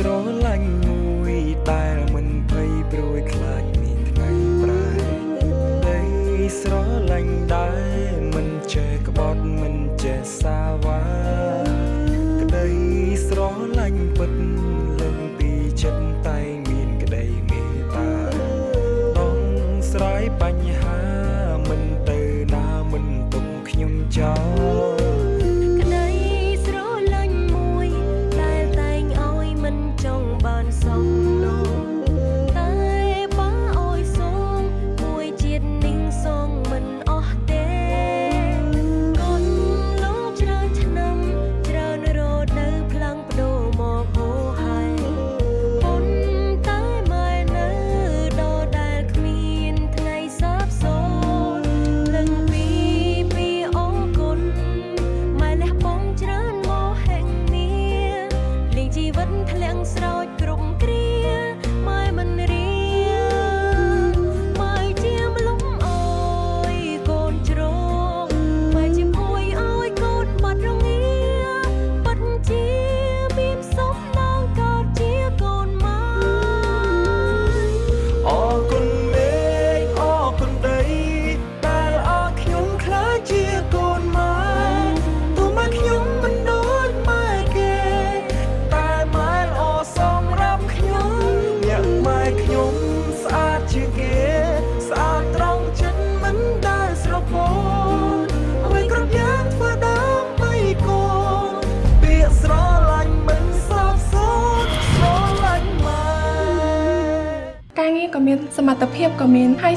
ស្រឡាញ់មួយដែលមិនភ័យព្រួយខ្លាចមានថ្ងៃប្រែដីស្រឡាញ់ដែល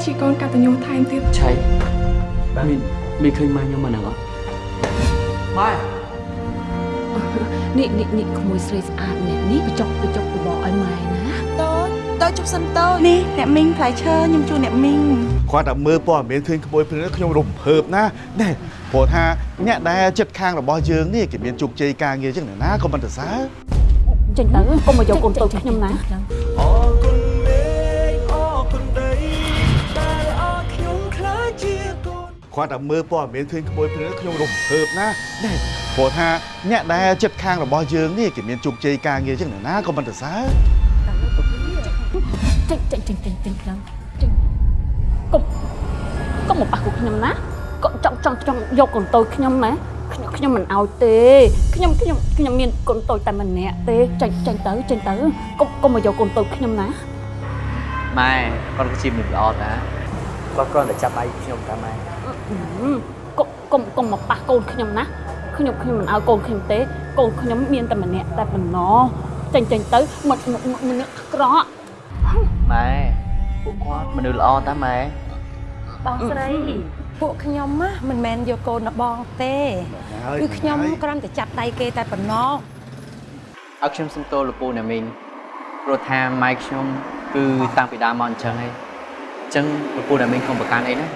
ជាកូនកតញ្ញូថែមទៀតឆៃមានមានឃើញម៉ែខ្ញុំមកហ្នឹងអត់ម៉ែនេះនេះនេះក្មួយស្រីស្អាតនេះនេះបញ្ចុកបញ្ចុកបបឲ្យម៉ែណាតូចតូចជប់សិនតូចនេះអ្នកមីងផ្លែឈើខ្ញុំជួអ្នកមីងគាត់តែមើលព័ត៌មានឃើញក្មួយព្រឹកខ្ញុំរំភើបណាណែព្រោះថាអ្នកដែលចិត្តខាងរបស់យើងនេះគេមានជោគជ័យការងារចឹងណាក៏មិនទៅសើចេញទៅកុំមកយកកូនតូចខ្ញុំណា កូនគាត់តែមើលព័ត៌មានឃើញក្មួយព្រឹកខ្ញុំរំភើបណាណែព្រោះថាអ្នកដែលចិត្តខាងរបស់យើងនេះគេមានជោគជ័យការងារចឹងណាក៏មិនទៅសើចេញចេញចេញចេញចេញទៅចេញកុំកុំមកប៉ះពួកខ្ញុំណាកុំចង់ចង់ចង់យកកូនតូចខ្ញុំណាខ្ញុំខ្ញុំមិនឲ្យទេខ្ញុំខ្ញុំខ្ញុំមានកូនតូចតែម្នាក់ទេចេញចេញទៅចេញទៅកុំកុំមកយកកូនតូចខ្ញុំណាម៉ែគាត់គឺជាមនុស្សល្អតាគាត់គ្រាន់តែចាប់ដៃខ្ញុំតាម៉ែ កុំកុំកុំមកប៉ះកូនខ្ញុំណាខ្ញុំខ្ញុំមិនឲ្យកូនខ្ញុំទេកូនខ្ញុំមានតែម្នាក់តែប៉ុណ្ណោះចេញចេញទៅមិនមិនអាក្រក់ម៉ែពួកគាត់មនុស្សល្អតាម៉ែបងស្រីពួកខ្ញុំណាមិនមែនយកកូនរបស់បងទេគឺខ្ញុំគ្រាន់តែចាប់ដៃគេតែប៉ុណ្ណោះឲ្យខ្ញុំសុំទោសលោកពូណាមីងព្រោះថាម៉ែខ្ញុំគឺតាំងពីដើមមកអញ្ចឹងឯងអញ្ចឹងលោកពូណាមីងកុំប្រកាន់អីណា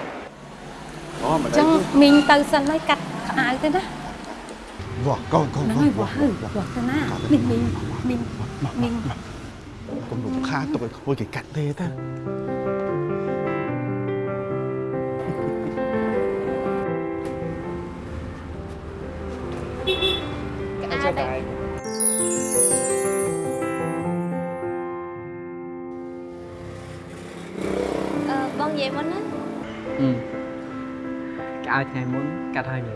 អូមិនអដឹងញ្ចឹងមីងទៅសិនហើយកាត់ខោអាវទៅណាវ៉ាកូនកូនហ្នឹងកូហើនយវ៉ាវ៉ាហើយវ៉ាទៅណាមីងមីងមីងមីងកុំរំខានទុកឲ្យក្មួយគេកាត់ទេតាអឺ ក្អៅថ្ងៃមុនកាត់ហើយនៅ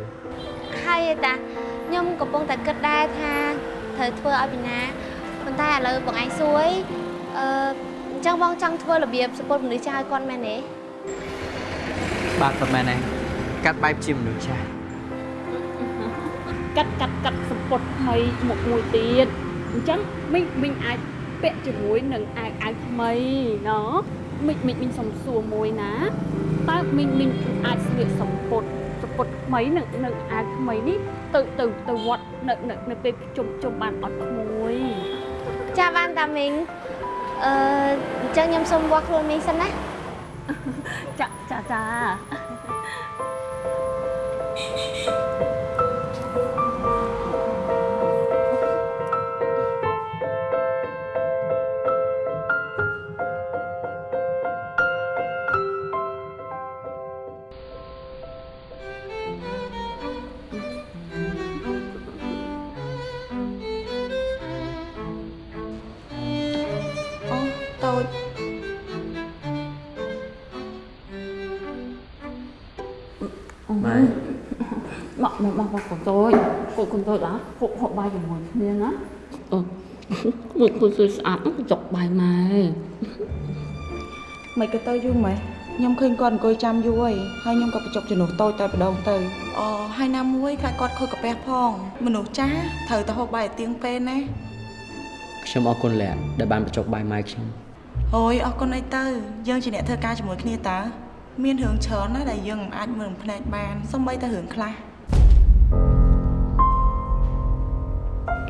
ហើយឯតាខ្ញុំកំពុងតែគិតដែរថាត្រូវធ្វើឲ្យពីណាប៉ុន្តែឥឡូវបងឯងសួយអឺអញ្ចឹងបងចង់ធ្វើរបៀបសពុតមនុស្សចាស់ឲ្យគាត់មែនទេបាទប៉ុន្មានឯងកាត់បែបជាមនុស្សចាស់កាត់កាត់កាត់សម្ពុតថ្មីមកមួយទៀតអញ្ចឹងមីងមីងអាចពាក់ជាមួយនឹងអាវអាវថ្មីណមីងមីងមីងសុំសួរមួយណា តើមីងមីងអាចស្លៀកសម្ពុតសម្ពុតថ្មីនឹងនឹងអាវថ្មីនេះទៅទៅទៅវត្តនៅនៅនៅពេលជុំជុំបានអត់ក្មួយចាបានតាមីងអឺអញ្ចឹងខ្ញុំសូមវាស់ខ្លួនមីងសិនណាចាចាចា ពួកគុំតូចឡាពួកហូបបាយជាមួយគ្នាណាអឺមួយគូសួយស្អាតហ្នឹងចុកបាយម៉ែមិនក៏ទៅយូរម៉េះខ្ញុំឃើញគាត់អង្គុយចាំយូរហើយហើយខ្ញុំក៏បញ្ចុកជំនួសតូចតែម្ដងទៅអូហើយណាមួយខ្លាចគាត់ខូចកាពះផង មនុស្សចាស់ត្រូវទៅហូបបាយឲ្យទៀងពេលណាខ្ញុំអរគុណលក្ខដែលបានបញ្ចុកបាយម៉ែខ្ញុំអូយអរគុណអីទៅយើងជាអ្នកធ្វើការជាមួយគ្នាតើមានរឿងច្រើនណាស់ដែលយើងមិនអាចមើលមិនភ្នែកបានសូម្បីតែរឿងខ្លះ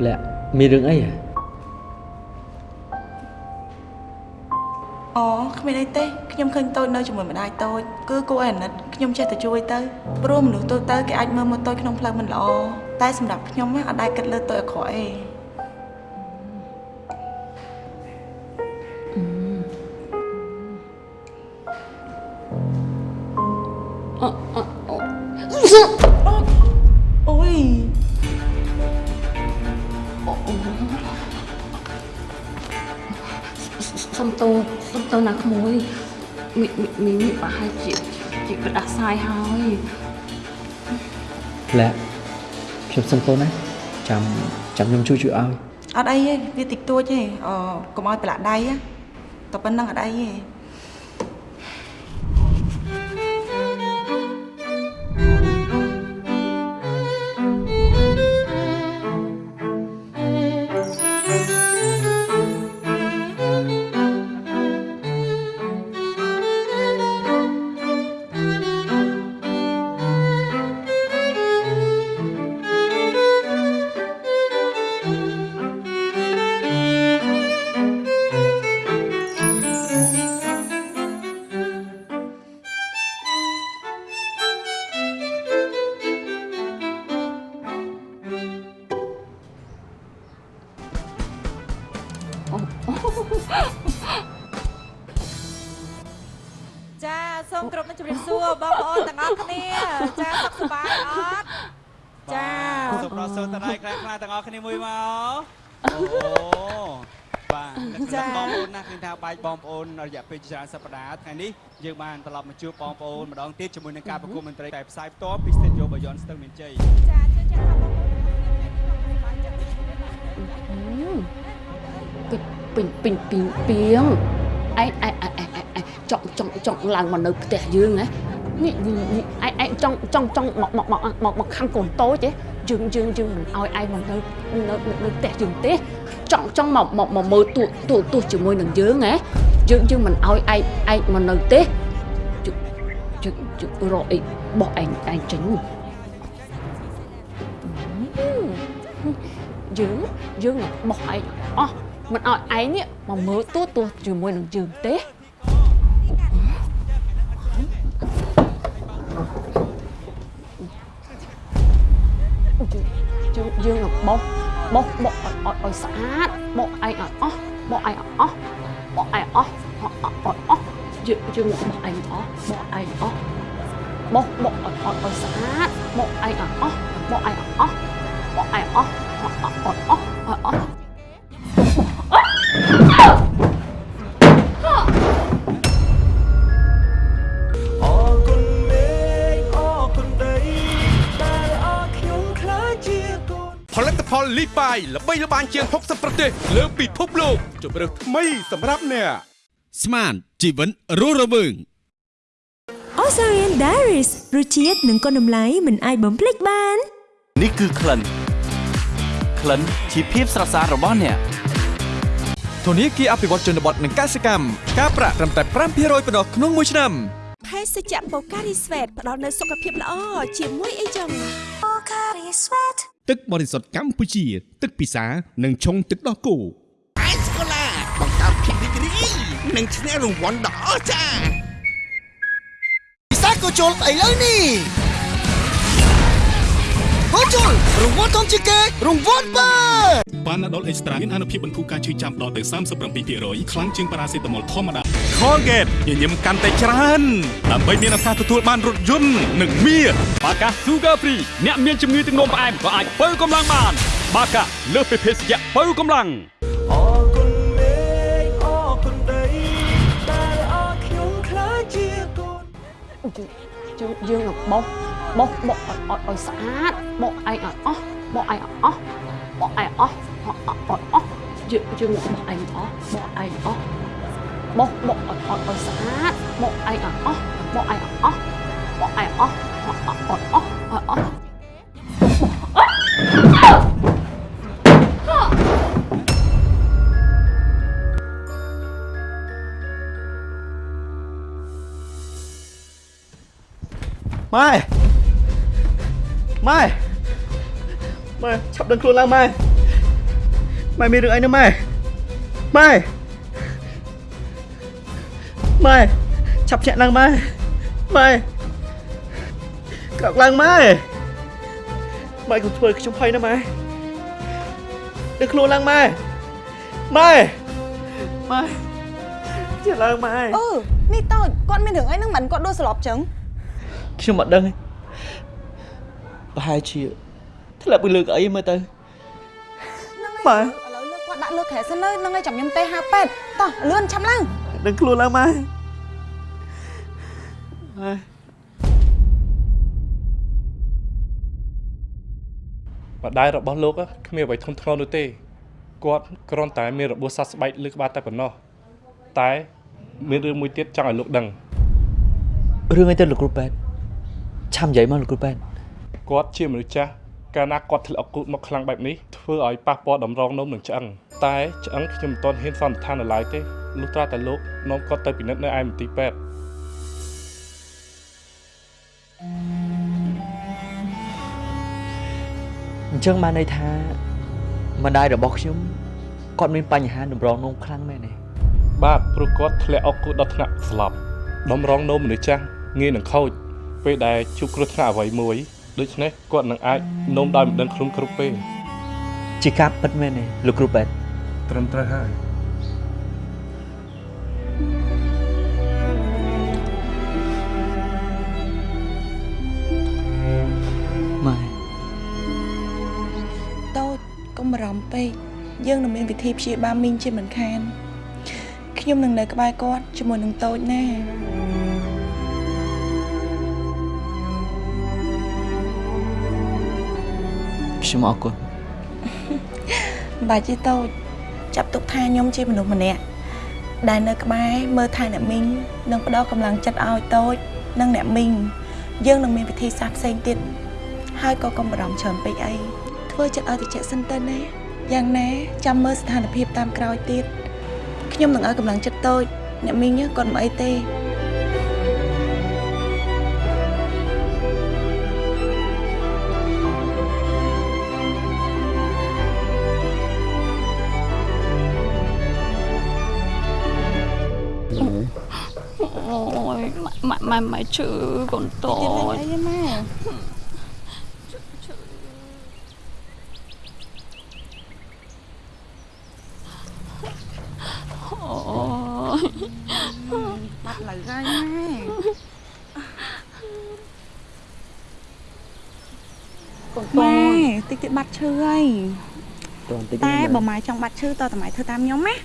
លក្ខមានរឿងអីហ៎អូគ្មានអីទេខ្ញុំឃើញតូចនៅជាមួយម្ដាយតូចគឺគួរឲ្យអាណិតខ្ញុំចេះតែជួយទៅព្រោះមនុស្សតូចទៅគេអាចមើលមកតូចក្នុងផ្លូវមិនល្អតែសម្រាប់ខ្ញុំណាអត់ដែលគិតលើតូចអាក្រក់ទេអឺ សុំតូសុំតូណាក្មួយមីមីមីប្រហែលជាជាក្តាស់សាយហើយលក្ខខ្ញុំសុំទោសណាចាំចាំខ្ញុំជួយជួយឲ្យអត់អីទេវាតិចតួចទេអឺកុំឲ្យប្រឡាក់ដៃណាតែប៉ុណ្្នឹងអត់អីទេ ខ្លាំងខ្លាំងទាំងអស់គ្នាមួយមកអូបាទចាបងប្អូនណាឃើញថាបាយបងប្អូនរយៈពេលច្រើនសប្តាហ៍ថ្ងៃនេះយើងបានត្រឡប់មកជួបបងប្អូនម្ដងទៀតជាមួយនឹងការប្រគំតន្ត្រីតែផ្សាយផ្ទាល់ពីស្ទូឌីយោបាយ័នស្ទឹងមានជ័យចាជឿជាក់ថាបងប្អូនទាំងអស់គ្នាថ្ងៃនេះសុខសប្បាយចិត្តពីឈ្មោះណាពេញពេញពេញពីពីងឯងឯងឯងឯងឯងចង់ចង់ចង់ឡើងមកនៅផ្ទះយើងហ៎នេះនេះនេះឯងឯងចង់ចង់ចង់មកមកមកមកមកខាងកូនតូចទេ យើងយើងយើងមិនឲ្យឯងមកនៅនៅនៅផ្ទះយើងទេចង់ចង់មកមកមកមើលទួទួទួជាមួយនឹងយើងហ៎យើងយើងមិនឲ្យឯងឯងមកនៅទេយើងយើងយើងរកអីបោះឯងឯងចេញយើងយើងបោះឯងអស់មិនឲ្យឯងនេះមកមើលទួទួជាមួយនឹងយើងទេ យើងយើងនឹងបោះបោះបោះឲ្យឲ្យឲ្យស្អាតបោះឯងឲ្យអស់បោះឯងឲ្យអស់បោះឯងអស់អស់អស់អស់យើងយើងបោះឯងអស់បោះឯងអស់បោះបោះឲ្យឲ្យឲ្យស្អាតបោះឯងឲ្យអស់បោះឯងឲ្យអស់បោះឯងអស់អស់អស់អស់ បាយល្បីល្បាញជាង60ប្រទេសលើពិភពលោកជម្រើសថ្មីសម្រាប់អ្នកស្មានជីវិនរស់រវើង Osarian Diaries រសជាតិនិងគុណតម្លៃមិនអាចបំភ្លេចបាន នេះគឺក្លិនក្លិនជាភាពស្រស់ស្អាតរបស់អ្នកធនាគារអភិវឌ្ឍជនបទនិងកសិកម្មការប្រាក់ត្រឹមតែ5%ប៉ុណ្ណោះក្នុងមួយឆ្នាំភេសជ្ជៈបូការីស្វេតផ្ដល់នូវសុខភាពល្អជាមួយអីចឹងបូការីស្វេត ទឹកបរិសុទ្ធកម្ពុជា ទឹកពិសានិងឆុងទឹកដោះគោអេស្កូឡាបង្កើតភាពរីករាយនិងឈ្នះរង្វាន់ដ៏អស្ចារ្យពិសាកូជុលឥឡូវនេះ កូជុលរង្វាន់ធំជាងគេរង្វាន់បើប៉ាណាដុលអេកស្ត្រាមានអនុភាពបន្ធូរការឈឺចាំដល់ទៅ37%ខ្លាំងជាងប៉ារ៉ាសេតាមុលធម្មតា Colgate ញញឹមកាន់តែច្រើនដើម្បីមានឱកាសទទួលបានរថយន្តនិងមាសបាកា Sugar Free អ្នកមានជំងឺទឹកនោមផ្អែមក៏អាចបើកម្លាំងបាន បាកាលើសពីភេសជ្ជៈបើកម្លាំងអរគុណមេឃអរគុណដីដែលអរខ្ញុំខ្លាចជាកូនយើងយើងនឹងបោះបោះបោះឲ្យឲ្យឲ្យស្អាត បោះឯងឲ្យអស់បបកឯងអស់បកឯងអស់បកអត់អស់យើងយើងបកឯងអស់បកឯងអស់ ម៉ែម៉ែម៉ែឆាប់ដឹងខ្លួនឡើងម៉ែម៉ែមានរឿងអីណាម៉ែម៉ែម៉ែឆាប់ញាក់ឡើងម៉ែម៉ែក្រោកឡើងម៉ែម៉ែកុំធ្វើឲ្យខ្ញុំភ័យណាម៉ែដឹងខ្លួនឡើងម៉ែម៉ែម៉ែជាឡើងម៉ែអឺនេះតូចគាត់មានរឿងអីហ្នឹងមិនគាត់ដួលស្លាប់ចឹងខ្ញុំអត់ដឹងទេ ប្រហែលជាធ្លាប់ពីលើកអីមើលទៅម៉ែឥឡូវលើគាត់ដាក់លើក្រែសិនទៅហ្នឹងឲ្យចាំខ្ញុំទេហៅប៉ែតតោះលឿនឆាប់ឡើងដឹងខ្លួនឡើងម៉ែម៉ែម្ដាយរបស់លោកគ្មានអ្វីធ្ងន់ធ្ងរនោះទេគាត់គ្រាន់តែមានរបួសសះស្បែកលើក្បាលតែប៉ុណ្ណោះតែមានរឿងមួយទៀតចង់ឲ្យលោកដឹងរឿងអីទៅលោកគ្រូប៉ែតឆាំនិយាយមកលោកគ្រូប៉ែត គាត់ជាមនុស្សចាស់កាលណាគាត់ធ្លាក់អកូតមកខ្លាំងបែបនេះធ្វើឲ្យប៉ះពាល់តម្រងនោមនឹងឆ្អឹងតែឆ្អឹងខ្ញុំមិនទាន់ហ៊ានសន្និដ្ឋាននៅឡើយទេលុះត្រាតែលោកនាំគាត់ទៅពិនិត្យនៅឯមន្ទីរពេទ្យអញ្ចឹងបានន័យថាម្ដាយរបស់ខ្ញុំគាត់មានបញ្ហាតម្រងនោមខ្លាំងមែនទេបាទព្រោះគាត់ធ្លាក់អកូតដល់ថ្នាក់ស្លាប់តម្រងនោមមនុស្សចាស់ងាយនឹងខូចពេលដែលជួបគ្រោះថ្នាក់អ្វីមួយ ដូច្នេះគាត់នឹងអាចនោមដោយមិនដឹងខ្លួនគ្រប់ពេលជាការពិតមែនទេលោកគ្រូប៉ែតត្រឹមត្រូវហើយម៉ែតូចកុំបារម្ភពេកយើងនឹងមានវិធីព្យាបាលមីងជាមិនខានខ្ញុំនឹងនៅក្បែរគាត់ជាមួយនឹងតូចណា ខ្ញុំអរគុណមិនបាច់ទេតូចចាប់ទុកថាខ្ញុំជាមនុស្សម្នាក់ដែលនៅក្បែរមើលថែអ្នកមីងនិងផ្ដល់កម្លាំងចិត្តឲ្យតូចនិងអ្នកមីងយើងនឹងមានវិធីសាស្ត្រផ្សេងទៀតហើយក៏កុំបារម្ភច្រើនពេកអីធ្វើចិត្តឲ្យតិចសិនទៅណាយ៉ាងណាចាំមើលស្ថានភាពតាមក្រោយទៀតខ្ញុំនឹងឲ្យកម្លាំងចិត្តតូចអ្នកមីងគាត់មិនអីទេ mẹ mẹ mẹ chữ còn tội. Đi lên đây mà. Ôi. Bắt lại gai má. Còn ម៉ែ tội. តិចទៀតបាត់ឈឺហើយតន្តិចតែបើម៉ែចង់បាត់ឈឺតើតម៉ែធ្វើតាមខ្ញុំណា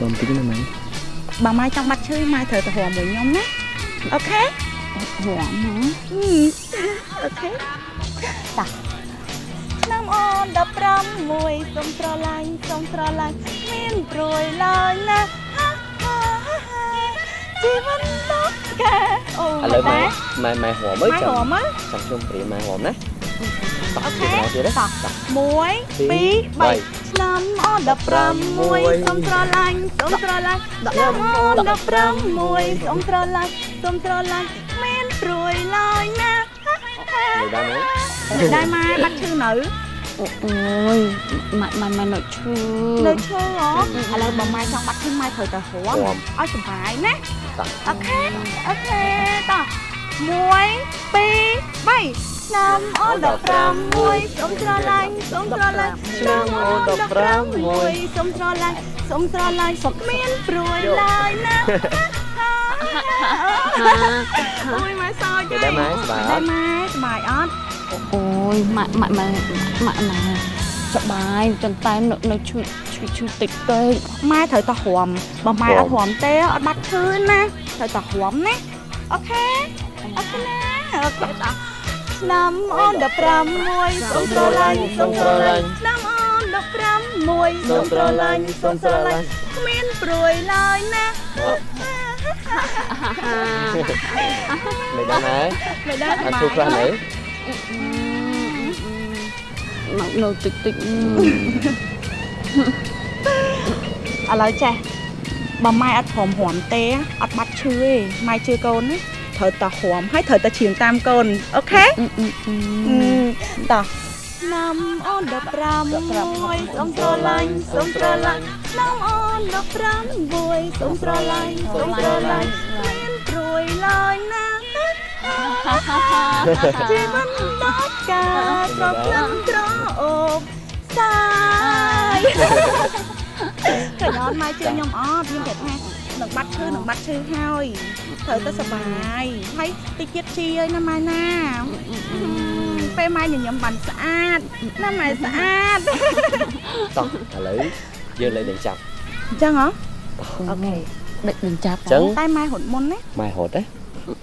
តន្តិចណាម៉ែបើម៉ែចង់បាត់ឈឺម៉ែត្រូវទៅរំមួយខ្ញុំណាអូខេរំហ៎អូខេតាឆ្នាំអូន15មួយសុំស្រឡាញ់សុំស្រឡាញ់មានព្រួយឡើយណាហាហាហាជីវិតលោកកាអូឥឡូវម៉ែម៉ែម៉ែហមអើយម៉ែចាំហមអើយចាំខ្ញុំព្រាម៉ែហមណាអូខេទៀតទេតោះ1 2 3 ឆ្នាំអូន15មួយសុំស្រឡាញ់សុំស្រឡាញ់ឆ្នាំអូន15មួយសុំស្រឡាញ់សុំស្រឡាញ់មានព្រួយឡើយណានៅដែរម៉ែដែរម៉ែបាត់ឈឺនៅ Ôi, mẹ mẹ mẹ nội chư. នៅឈឺហ៎ឥឡូវបើម៉ែចង់បាត់ឈឺម៉ែត្រូវទៅរំឲ្យសុបាយណាអូខេអូខេតោះ1 2 3 ឆ្នាំអូន15មួយសុំស្រឡាញ់សុំស្រឡាញ់ឆ្នាំអូន15មួយសុំស្រឡាញ់សុំស្រឡាញ់សុំមានព្រួយឡើយណាអូយម៉ែសោចនៅដែរម៉ែសប្បាយអដែរត់ម៉ែសប្បាយអត់ Ôi, mẹ mẹ mẹ mẹ mẹ sợ bài chân tay nó nó chui chui chui tịch tê ម៉ែត្រូវតោះរំបើម៉ែអត់រំទេអត់បាត់ឈឺណាត្រូវតោះរំណាអូខេអរគុណណាអូខេតា ឆ្នាំអូន15មួយសូមស្រឡាញ់សូមស្រឡាញ់ឆ្នាំអូន15មួយសូមស្រឡាញ់សូមស្រឡាញ់គ្មានព្រួយឡើយណាមិនដឹងហើយមិនដឹងអត់ទូខ្លះនៅនៅនៅតិចតិចឥឡូវចេះបើម៉ែអត់ព្រមព្រមទេអត់បាត់ឈឺទេម៉ែជឿកូនណា ត្រូវតែព្រមហើយត្រូវតែឈៀងតាមកូនអូខេតោះឆ្នាំអូន15មួយសូមស្រឡាញ់សូមស្រឡាញ់ឆ្នាំអូន15មួយសូមស្រឡាញ់សូមស្រឡាញ់មានព្រួយឡើយណាជីវិតដល់ការប្រព្រឹត្តក្រអូបសាយកញ្ញនមកជឿខ្ញុំអត់ខ្ញុំតែថា នឹងបាត់ឈឺនឹងបាត់ឈឺហើយត្រូវទៅសប្បាយហើយតិចទៀតជីហើយណាម៉ែណាពេលម៉ែញញឹមបានស្អាតណាម៉ែស្អាតតោះឥឡូវយើងលេងដេញចាប់អញ្ចឹងហ៎អូខេដឹកនឹងចាប់អញ្ចឹងតែម៉ែរត់មុនណាម៉ែរត់ណា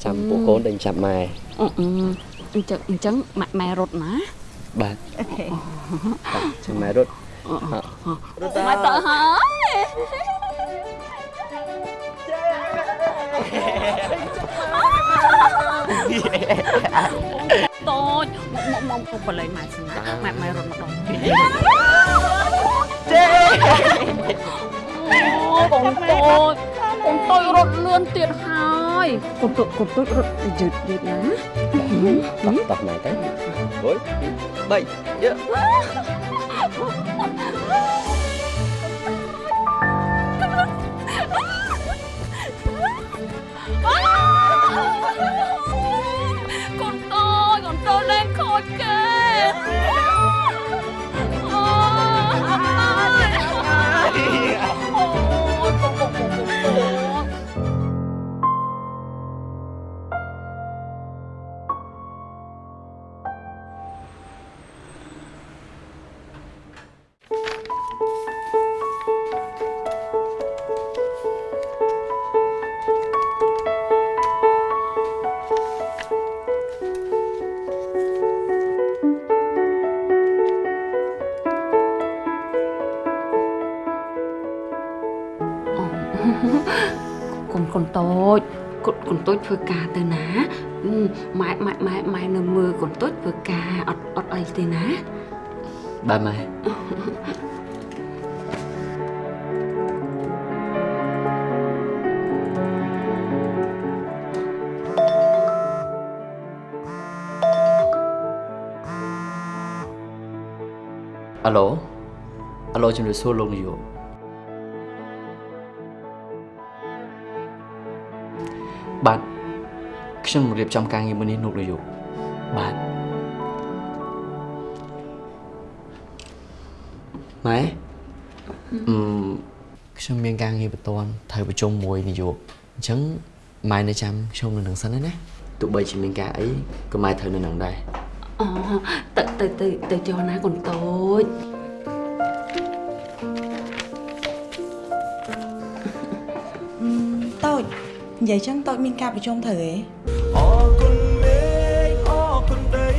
ចាំពួកកូនដេញចាប់ម៉ែអឺអញ្ចឹងអញ្ចឹងម៉ាក់ម៉ែរត់ណាបាទអូខេចាំម៉ែរត់រត់ទៅហើយ តូចមកមកមកបលែងម៉ែសិនណាម៉ែម៉ែរត់ម្ដងទៀតចេអូកូនតូចកូនតូចរត់លឿនទៀតហើយកូនតូចកូនតូចរត់យឺតយឺតណាតោះតោះម៉ែទៅមួយបីយើកូ នតូចកូនតូចលែងខូចគេ នកូនតូចកូនកូនតូចធ្វើការទៅណាអឺម៉ែម៉ែម៉ែម៉ែនៅមើលកូនតូចធ្វើការអត់អត់អីទេណាបាទម៉ែអាឡូអាឡូជំរាបសួរលោកនាយក បាទខ្ញុំរៀបចំការងារមួយនេះលោកនាយកបាទម៉ែអឺខ្ញុំមានការងារបន្ទាន់ត្រូវប្រជុំមួយនាយកអញ្ចឹងម៉ែនៅចាំខ្ញុំនៅនឹងសិនណាទោះបីជាមានការអីក៏ម៉ែត្រូវនៅនឹងដែរអូទៅទៅទៅទៅចុះណាកូនតូច និយាយចឹងតូចមានការប្រជុំត្រូវហ៎អរគុណមេឃអរគុណដី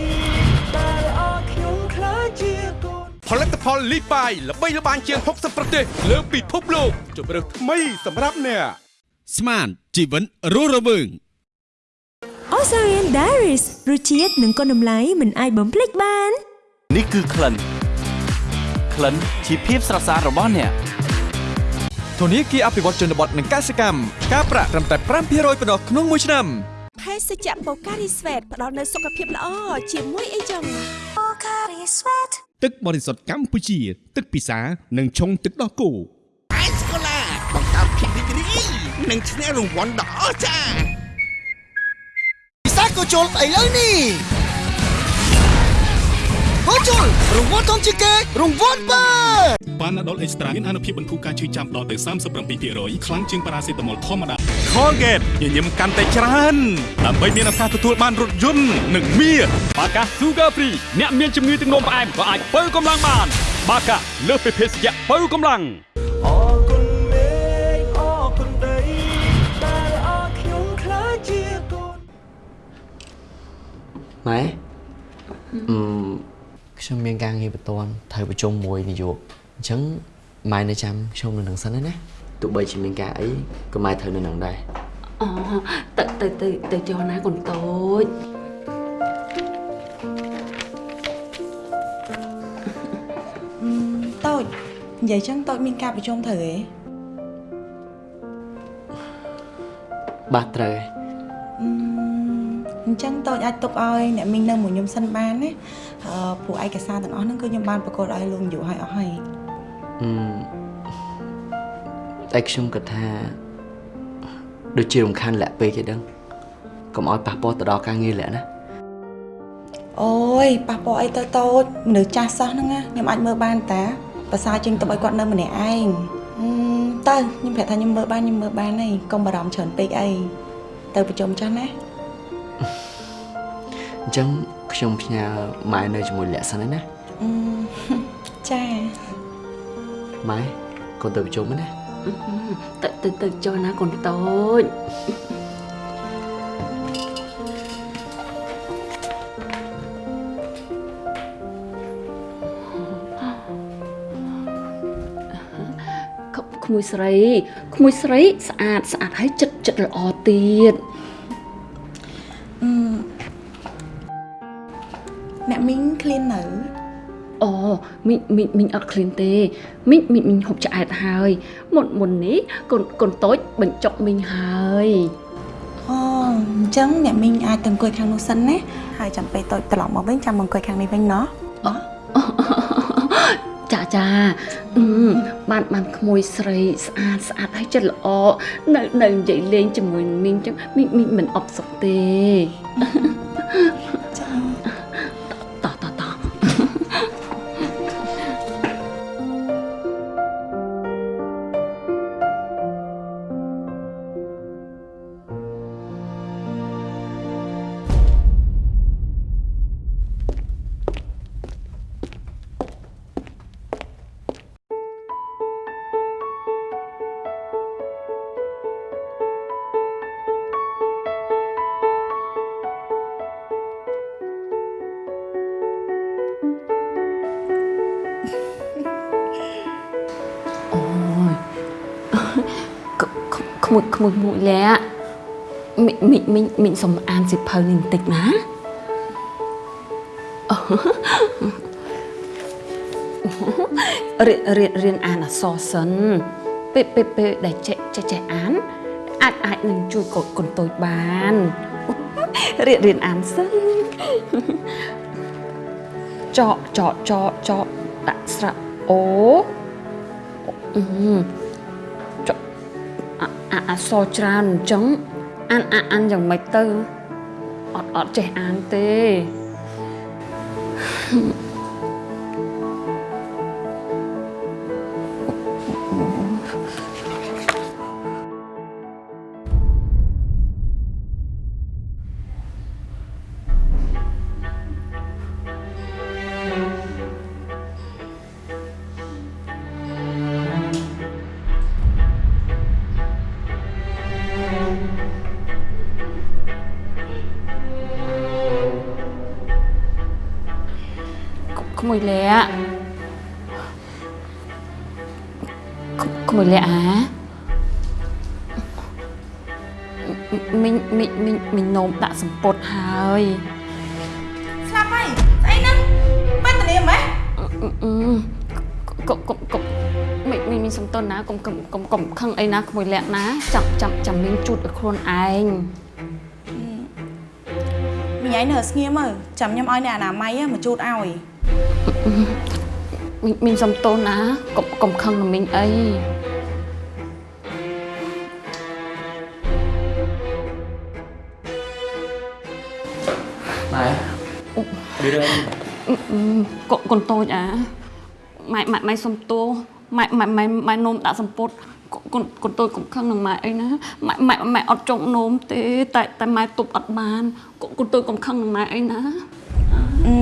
ដែលអរខ្ញុំខ្លាចជាកូនផលិតផលលីបាយល្បីល្បាញជាង60ប្រទេស លើពិភពលោកជម្រើសថ្មីសម្រាប់អ្នកស្មានជីវិតរស់រវើង Osarian Diaries រសជាតិនិងគុណតម្លៃមិនអាចបំភ្លេចបាន នេះគឺក្លិនក្លិនជាភាពស្រស់ស្អាតរបស់អ្នក ធនាគារអភិវឌ្ឍជនបទនិងកសិកម្មការប្រាក់ត្រឹមតែ5%ប៉ុណ្ណោះក្នុងមួយឆ្នាំភេសជ្ជៈ Pocari Sweat ផ្ដល់នូវសុខភាពល្អជាមួយអីចឹង Pocari Sweat ទឹកបរិសុទ្ធកម្ពុជា ទឹកពិសានិងឆុងទឹកដោះគោអេស្កូឡាបង្កើតភាពរីករាយនិងឈ្នះរង្វាន់ដ៏អស្ចារ្យពិសាកូជុលឥឡូវនេះ កូជុលរង្វាន់ធំជាងគេរង្វាន់បើប៉ាណាដុលអេកស្ត្រាមានអនុភាពបន្ធូរការឈឺចាំដល់ទៅ37%ខ្លាំងជាងប៉ារ៉ាសេតាមុលធម្មតា Colgate ញញឹមកាន់តែច្រើនដើម្បីមានឱកាសទទួលបានរថយន្តនិងមាសបាកា Sugar Free អ្នកមានជំងឺទឹកនោមផ្អែមក៏អាចបើកម្លាំងបាន បាកាលើសពីភេសជ្ជៈបើកម្លាំងអរគុណមេឃអរគុណដីដែលអរខ្ញុំខ្លាចជាកូនម៉ែអឺ ខ្ញុំមានការងារបន្ទាន់ត្រូវប្រជុំមួយនាយកអញ្ចឹងម៉ែនៅចាំខ្ញុំនៅនឹងសិនណាទោះបីជាមានការអីក៏ម៉ែត្រូវនៅនឹងដែរអូទៅទៅទៅទៅចុះណាកូនតូចអឺតូចនិយាយចឹងតូចមានការប្រជុំត្រូវហ៎បាទត្រូវហើយអឺអញ្ចឹងតូចអាចទុកឲ្យអ្នកមីងនៅមួយខ្ញុំសិនបានណាអឺព្រោះឯកសារទាំងអស់ហ្នឹងគឺខ្ញុំបានប្រកួតឲ្យលោកនាយកឲ្យអស់ហើយអឺតែខ្ញុំគិតថាដូចជារំខានលាក់ពេកឯដឹងកុំឲ្យប៉ះពាល់ទៅដល់ការងារលាក់ណាអូយប៉ះពាល់អីទៅតូចមនុស្សចាស់សោះហ្នឹងណាខ្ញុំអាចមើលបានតាប្រសើរជាងទៅឲ្យគាត់នៅម្នាក់ឯងអឺទៅខ្ញុំប្រាប់ថាខ្ញុំមើលបានខ្ញុំមើលបានហើយកុំបារម្ភច្រើនពេកអីទៅប្រជុំចាស់ណា អញ្ចឹងខ្ញុំផ្ញើម៉ែនៅជាមួយលាក់សិនហើយណាអឺចាម៉ែកូនទៅប្រជុំណាទៅទៅទៅចុះណាកូនតូចក្ក្មួយស្រីក្មួយស្រីស្អាតស្អាតហើយចិត្តចិត្តល្អទៀត មីងមីងមីងអត់ឃ្លានទេមីងមីងមីងហូបឆ្អែតហើយមុនមុននេះកូនកូនតូចបញ្ចុកមីងហើយអូអញ្ចឹងអ្នកមីងអាចទៅអង្គុយខាងនោះសិនណាហើយចាំពេលតូចត្រឡប់មកវិញចាំមកអង្គុយខាងនេះវិញណោះចាចាអឺបានបានក្មួយស្រីស្អាតស្អាតហើយចិត្តល្អនៅនៅនិយាយលេងជាមួយនឹងមីងចឹងមីងមីងមិនអបសុខទេ មួយក្មួយមួយលាក់មីងមីងមីងមីងសុំអានសិភៅនេះបន្តិចណារៀនរៀនរៀនអានអក្សរសិនពេលពេលពេលដែលចេះចេះចេះអាន អាចអាចនឹងជួយកូនកូនតូចបានរៀនរៀនអានសិនចកចកចកចកដាក់ស្រៈអូអឺចក អាអាអក្សរច្រើនអញ្ចឹងអានអានអានយ៉ាងម៉េចទៅអត់អត់ចេះអានទេក្ក្ក្មួយលាក់អាមីងមីងមីងមីងនោមដាក់សម្ពុតហើយស្លាប់ហើយស្អីហ្នឹងបានតនាមហ៎អឺកុំកុំកុំមីងមីងមីងសំទោសណាកុំកុំកុំកុំខឹងអីណាក្មួយលាក់ណាចាំចាំចាំមីងជូតឲ្យខ្លួនឯងមីងឯងនៅស្ងៀមមើលចាំខ្ញុំឲ្យអ្នកអនាម័យមកជូតឲ្យមីងមីងសំទោសណាកុំកុំខឹងនឹងមីងអី ពីរឿងកូនកូនតូចអាម៉ែម៉ែម៉ែសុំទោសម៉ែម៉ែម៉ែម៉ែនោមដាក់សម្ពុតកូនកូនតូចកុំខឹងនឹងម៉ែអីណាម៉ែម៉ែម៉ែអត់ចង់នោមទេ តែតែម៉ែទប់អត់បានកូនកូនតូចកុំខឹងនឹងម៉ែអីណាអឺ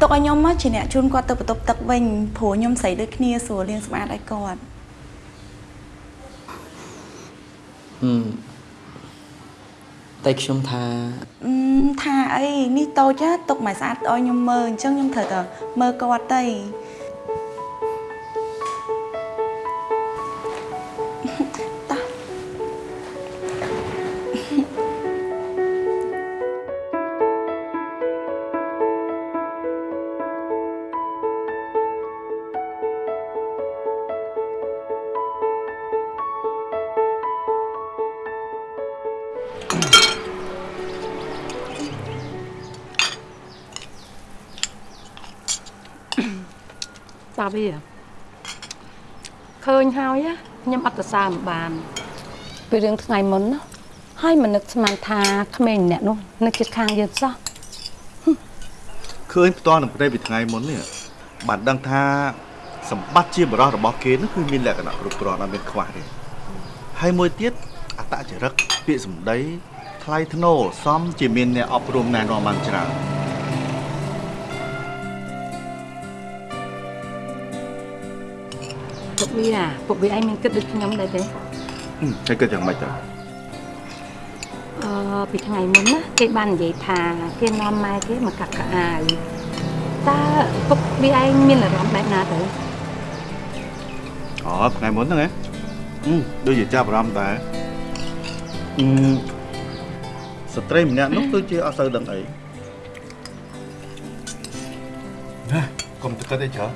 ទុកឲ្យខ្ញុំមកជាអ្នកជូនគាត់ទៅបន្ទប់ទឹកវិញព្រោះខ្ញុំស្រីដូចគ្នាស្រួលលាងសម្អាតឲ្យគាត់អឺ តែខ្ញុំថាអឺថាអីនេះតូចណាទុកមកស្អាតឲ្យខ្ញុំមើលអញ្ចឹងខ្ញុំត្រូវតែមើលគាត់ទៅ តាវាឃើញហើយណាខ្ញុំអត់ប្រសើរមិនបានពីរឿងថ្ងៃមុនណាហើយមិននឹកស្មានថាក្មេងម្នាក់នោះនៅជិតខាងយើងសោះឃើញផ្ទាល់នឹងប្រទេសពីថ្ងៃមុននេះបានដឹងថាសម្បត្តិជាបរោះរបស់គេនោះគឺមានលក្ខណៈគ្រប់គ្រាន់អត់មានខ្វះទេហើយមួយទៀតអតចរិតពាក្យសម្ដីថ្លៃថ្នូរសមជាមានអ្នកអប់រំណែនាំបានច្រើន វាអាពុកវាឯងមានគិតដូចខ្ញុំដែរទេហឹមហើយគិតយ៉ាងម៉េចទៅអឺពីថ្ងៃមុនណាគេបាននិយាយថាគេនាំម៉ែគេមកកាត់កៅអាវតើពុកវាឯងមានអារម្មណ៍បែបណាទៅអូថ្ងៃមុនហ្នឹងហ៎ហឹមដូចជាចាប់អារម្មណ៍ដែរអឺស្ត្រីម្នាក់នោះគឺជាអត់សូវដឹងអីណាកុំទៅគិតអីច្រើន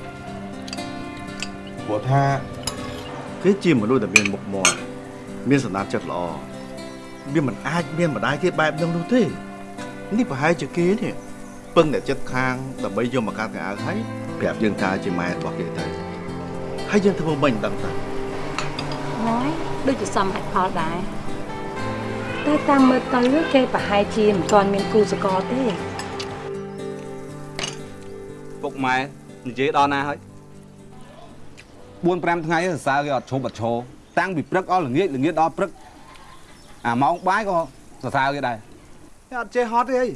ព្រោះថាគេជាមនុស្សដែលមានមុខមាត់មានសណ្ដាប់ចិត្តល្អវាមិនអាចមានម្ដាយគេបែបហ្នឹងនោះទេនេះប្រហែលជាគេនេះពឹងតែចិត្តខាងដើម្បីយកមកកាត់កៅអៅហើយប្រាប់យើងថាជាម៉ែរបស់គេទៅហើយយើងធ្វើមិនដឹងតាហ្នឹងហើយដូចជាសមហេតុផលដែរតែតាមមើលទៅគេប្រហែលជាមិនទាន់មានគូសកលទេពុកម៉ែនិយាយដល់ណាហើយ 4 5ថ្ងៃសរសើរគេអត់ឈប់អត់ឈរតាំងពីព្រឹកអស់ល្ងាចល្ងាចដល់ព្រឹកអាម៉ោងបាយក៏សរសើរគេដែរគេអត់ចេះហត់ទេអី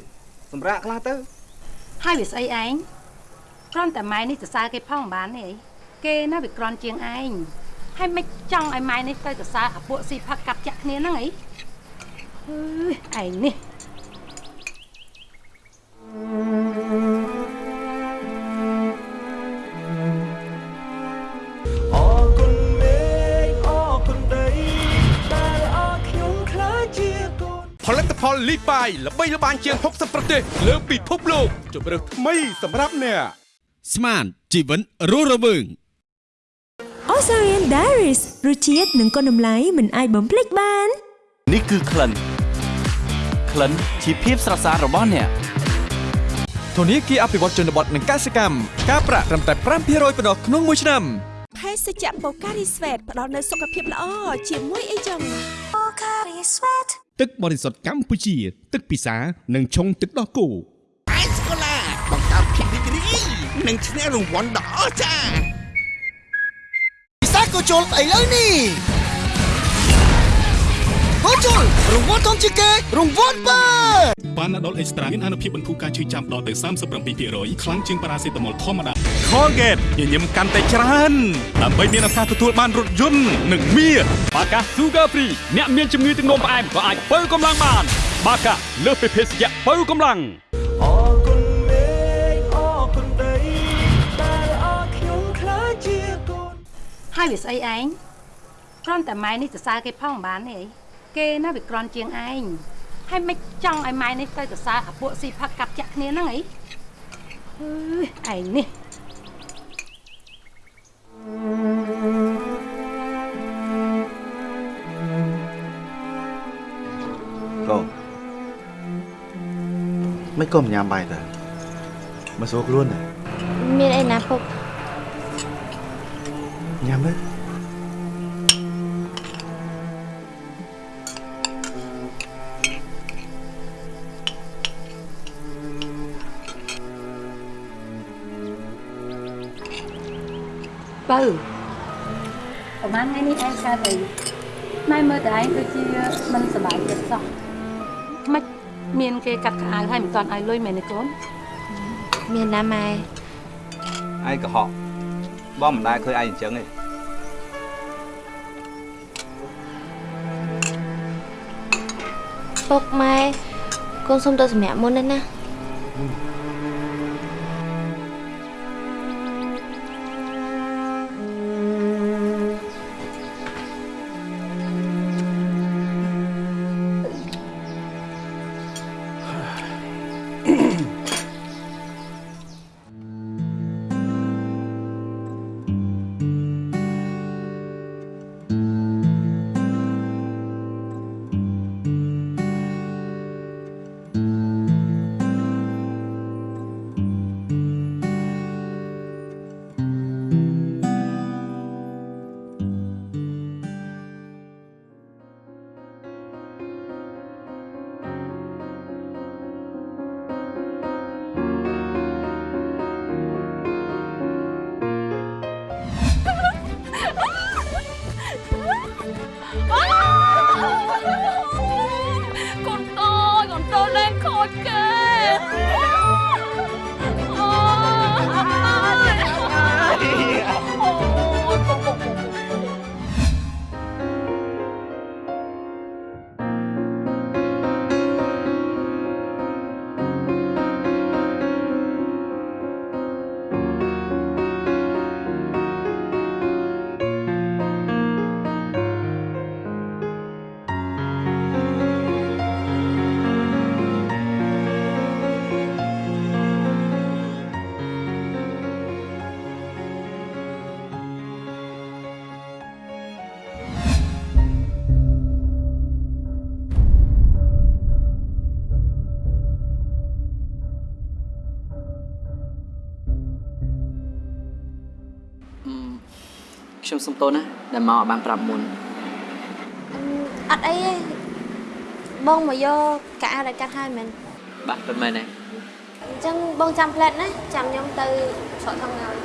សម្រាប់ខ្លះទៅហើយវាស្អីឯងគ្រាន់តែម៉ែនេះសរសើរគេផងមិនបានទេអីគេណាវាក្រន់ជាងឯងហើយមិនចង់ឲ្យម៉ែនេះទៅសរសើរអាពួកស៊ីផឹកកាប់ចាក់គ្នាហ្នឹងអីអើយឯងនេះអ ផលិតផលលីបាយល្បីល្បាញជាង60ប្រទេសលើពិភពលោកជម្រើសថ្មីសម្រាប់អ្នកស្មានជីវិនរស់រវើង Osarian Diaries រសជាតិនិងគុណតម្លៃមិនអាចបំភ្លេចបាននេះគឺក្លិនក្លិនជាភាពស្រស់ស្អាតរបស់អ្នកធនាគារអភិវឌ្ឍជនបទនិងកសិកម្មការប្រាក់ត្រឹមតែ5%ប៉ុណ្ណោះក្នុងមួយឆ្នាំភេសជ្ជៈបូការីស្វេតផ្ដល់នូវសុខភាពល្អជាមួយអីចឹងបូការីស្វេត ទឹកបរិសុទ្ធកម្ពុជា ទឹកពិសានិងឆុងទឹកដោះគោអេសកូឡាបង្កើតភាពរីករាយនិងឈ្នះរង្វាន់ដ៏អស្ចារ្យពិសាកូជុលឥឡូវនេះ កូជុលរង្វាន់ធំជាងគេរង្វាន់បើបានណាដុលអេកស្ត្រាមានអនុភាពបន្ធូរការឈឺចាំដល់ទៅ37%ខ្លាំងជាងប៉ារ៉ាសេតាមុលធម្មតា Colgate ញញឹមកាន់តែច្រើនដើម្បីមានឱកាសទទួលបានរថយន្តនិងមាសបាកា Sugar Free អ្នកមានជំងឺទឹកនោមផ្អែមក៏អាចបើកម្លាំងបាន បាកាលើសពីភេសជ្ជៈបើកម្លាំងអរគុណមេឃអរគុណដីដែលអរខ្ញុំខ្លាចជាកូនហើយវាស្អីឯងគ្រាន់តែម៉ែនេះសរសើរគេផងមិនបានទេអី គេណាវាក្រន់ជាងឯងហើយមិនចង់ឲ្យម៉ែនេះទៅសរសើរអាពួកស៊ីផឹកកាប់ចាក់គ្នាហ្នឹងអីអើយឯងនេះកូនមិនក៏មិនញ៉ាំបាយទៅមកសួរខ្លួនណាមានអីណាពុកញ៉ាំទៅ បើប្រហែលថ្ងៃនេះឯងកើតអីម៉ែមើលតែឯងដូចជាមិនសប្បាយចិត្តសោះមិនមានគេកាត់ខោអាវហើយមិនទាន់ឲ្យលុយមែនទេកូនមានណាម៉ែឯងកុហកបងមិនដែលឃើញឯងអញ្ចឹងទេចពុកម៉ែកូនសុំទៅសម្រាប់មុនណាណា ខ្ញុំសុំទោសណាដែលមកឲ្យបានប្រាប់មុនអត់អីទេបងមកយកកាអាដែលកាត់ហើយមែនបាទពិតមែនទេអញ្ចឹងបងចាំផ្លែតណាចាំខ្ញុំទៅស្រកខាងក្រោយ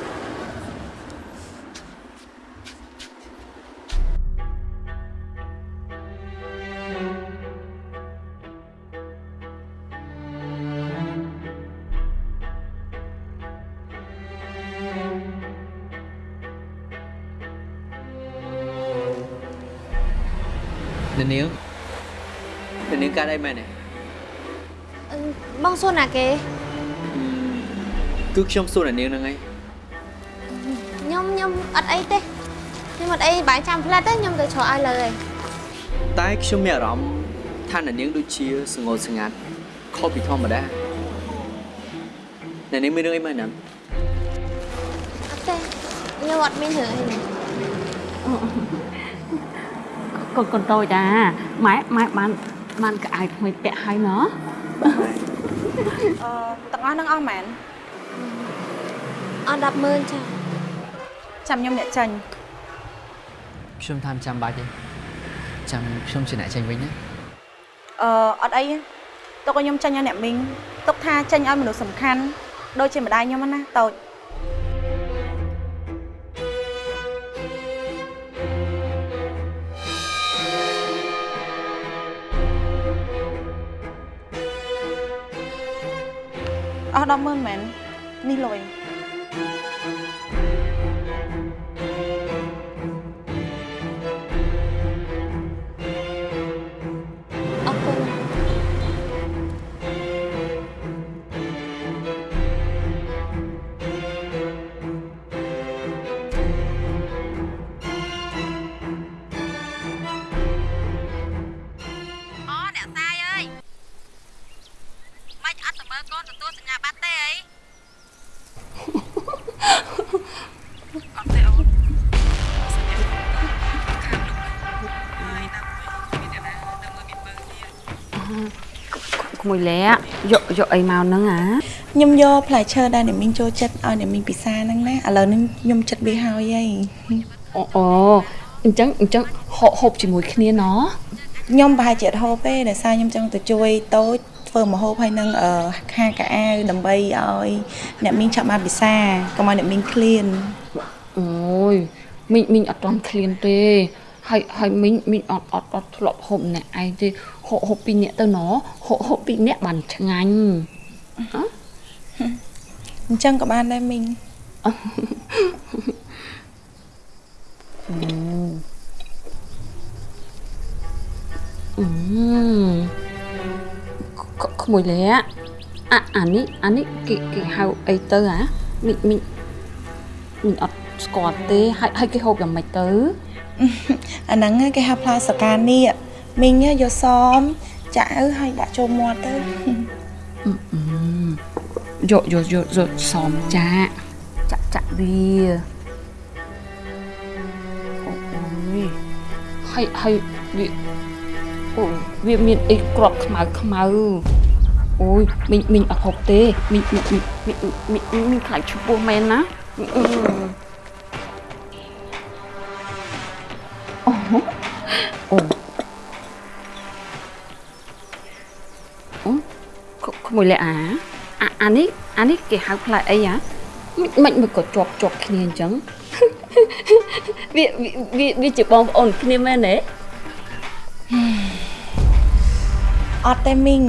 នាងនាងនាងកាត់អីមែនទេអឺបងសួរណាគេគឺខ្ញុំសួរនាងហ្នឹងឯងខ្ញុំខ្ញុំអត់អីទេខ្ញុំអត់អីបាយចាំផ្លែតទេខ្ញុំទៅស្រកឲ្យលើហើយតែខ្ញុំមានអារម្មណ៍ថានាងដូចជាស្ងល់ស្ងាត់ខុសពីធម្មតានាងមានរឿងអីមែនណាអត់ទេខ្ញុំអត់មានរឿងអីទេ កូនកូនតូចអាម៉ែម៉ែបានបានកៅអៅថ្មីពាក់ហើយណោះអឺទាំងអស់នឹងអស់មែនអត់100000ចាចាំខ្ញុំអ្នកចាញ់ខ្ញុំថាមិនចាំបាច់ទេចាំខ្ញុំជាអ្នកចេញវិញណាអឺអត់អីទេទុកឲ្យខ្ញុំចាញ់ឲ្យអ្នកមីងទុកថាចាញ់ឲ្យមនុស្សសំខាន់ដូចជាម្ដាយខ្ញុំហ្នឹងណាតូច អស់100000មែន ក្មួយលែយកយកអីមកហ្នឹងអាខ្ញុំយកផ្លែឈើដែលអ្នកមីងចូលចិត្តឲ្យអ្នកមីងពិសាហ្នឹងណាឥឡូវនេះខ្ញុំចិត្តវាហើយហីអូអូអញ្ចឹងអញ្ចឹងហូបហូបជាមួយគ្នាណោះខ្ញុំប្រហែលជាអត់ហូបទេដោយសារខ្ញុំចង់ទៅជួយតូចធ្វើម្ហូបហើយនឹងអឺខាកៅអៅដើម្បីឲ្យអ្នកមីងឆាប់បានពិសាកុំឲ្យអ្នកមីងឃ្លានអូយមីងមីងអត់ទាន់ឃ្លានទេហើយហើយមីងមីងអត់អត់អត់ធ្លាប់ហូបម្នាក់ឯងទេ ហូបហូបពីរនាក់ទៅណោះហូបហូបពីរនាក់បានឆ្ងាញ់អ៎អញ្ចឹងក៏បានដែរមីងអឺក្មួយលាអាអានេះអានេះគេគេហៅអីទៅហ៎មិញមិញមិញអត់ស្គាល់ទេហើយហើយគេហូបយ៉ាងម៉េចទៅអាហ្នឹងគេហៅផ្លែសកានេះ មីងយកសមចាក់ឲ្យហើយដាក់ចូលមាត់ទៅយកយកយកយកសមចាក់ចាក់ចាក់វាអូយហើយហើយវាអូវាមានអីក្របខ្មៅខ្មៅអូយមីងមីងអត់ហូបទេមីងមីងមីងមីងមីងមីងខ្លាចឈ្មោះមែនណាអឺអូអូអូ ក្ក្មួយលេអាអាអានេះអានេះគេហៅផ្លែអីហ៎មិនមិនក៏ជាប់ជាប់គ្នាអញ្ចឹងវាវាវាជាបងប្អូនគ្នាមែនទេអត់ទេមីង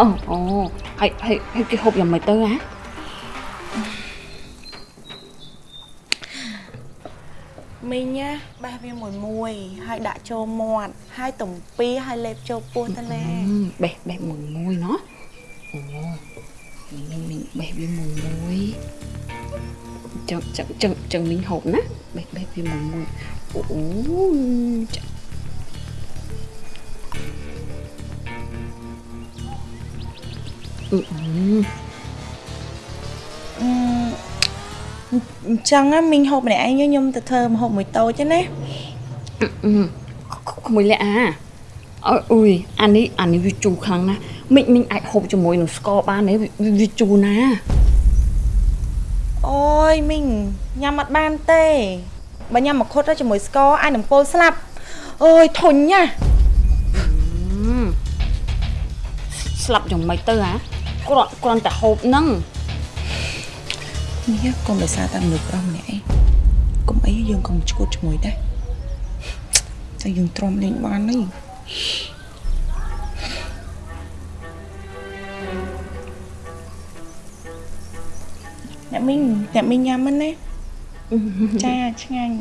អូអូហើយហើយហើយគេហូបយ៉ាងម៉េចទៅហ៎ មីងណាបេះវាមួយមួយហើយដាក់ចូលមាត់ហើយទំពីហើយលេបចូលពោះទៅណាអឺបេះបេះមួយមួយណោះអូមីងមីងបេះវាមួយមួយចឹងចឹងចឹងចឹងមីងហូបណាបេះបេះវាមួយមួយអូចាអឺអឺអឺ អញ្ចឹងណាមីងហូបម្នាក់ឯងខ្ញុំទៅធ្វើម្ហូបមួយតូចទេណាអឺក្មួយលាក់អាអើអុយអានេះអានេះវាជូរខ្លាំងណាស់មិញមិញអាចហូបជាមួយនឹងស្ករបានទេវាវាជូរណាអូយមីងញ៉ាំអត់បានទេបើញ៉ាំមកខុតទៅជាមួយស្ករអាចនឹងពលស្លាប់អូយធុញណាស្លាប់យ៉ាងម៉េចទៅហ៎គ្រាន់គ្រាន់តែហូបហ្នឹង នេះកុំដោយសារតែមនុស្សប្រុសម្នាក់ឯងកុំអីយើងកុំឈួតជាមួយដែរតែយើងទ្រាំលេងបាននេះអ្នកមីងអ្នកមីងញ៉ាំមិនណាចាឆ្ងាញ់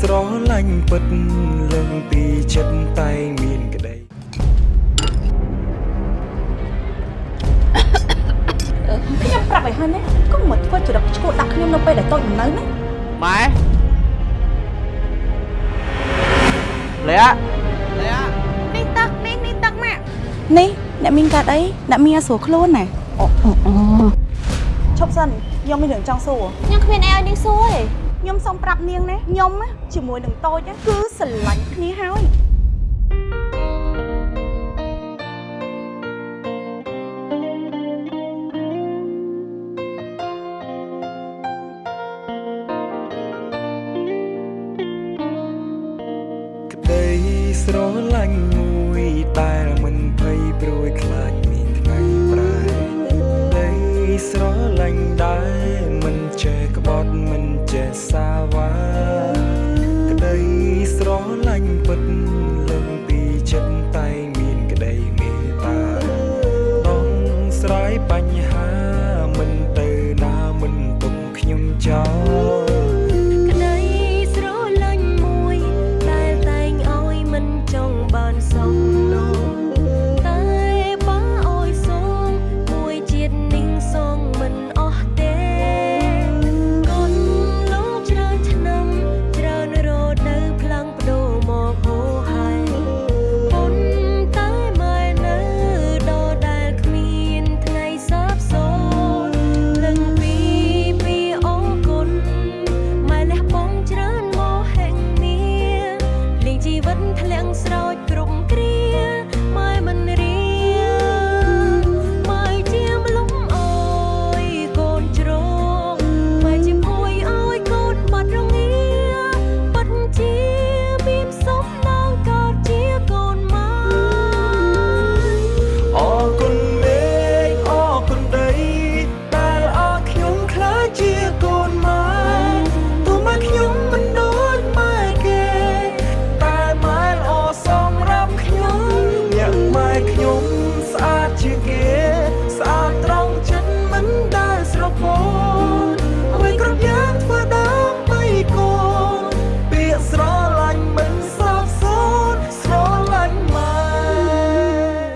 ស្រឡាញ់ពិតលឹងពីចិត្តតែមានក្តីខ្ញុំប្រាប់ឲ្យហើយណាកុំមកធ្វើចរិតឈួតដាក់ខ្ញុំនៅពេលដែលតូចនៅណាម៉ែលាក់នេះទឹកនេះនេះទឹកម៉ាក់នេះអ្នកមីងកាត់អីអ្នកមីងឲ្យស្រួលខ្លួនណាអូអូឈប់សិនខ្ញុំមានរឿងចង់សួរខ្ញុំគ្មានអីឲ្យនាងសួរទេ ខ្ញុំសូមប្រាប់នាងណាខ្ញុំណាជាមួយនឹងតូចណាគឺស្រឡាញ់គ្នាហើយ